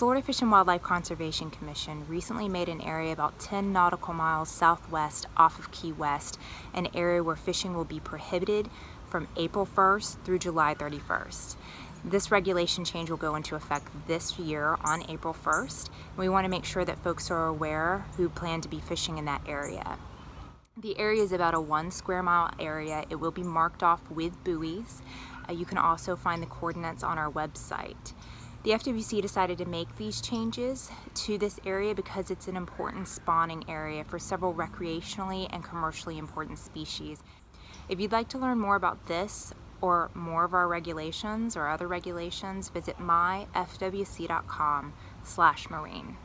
Florida Fish and Wildlife Conservation Commission recently made an area about 10 nautical miles southwest off of Key West an area where fishing will be prohibited from April 1st through July 31st. This regulation change will go into effect this year on April 1st. We want to make sure that folks are aware who plan to be fishing in that area. The area is about a one square mile area. It will be marked off with buoys. Uh, you can also find the coordinates on our website. The FWC decided to make these changes to this area because it's an important spawning area for several recreationally and commercially important species. If you'd like to learn more about this or more of our regulations or other regulations, visit myfwc.com slash marine.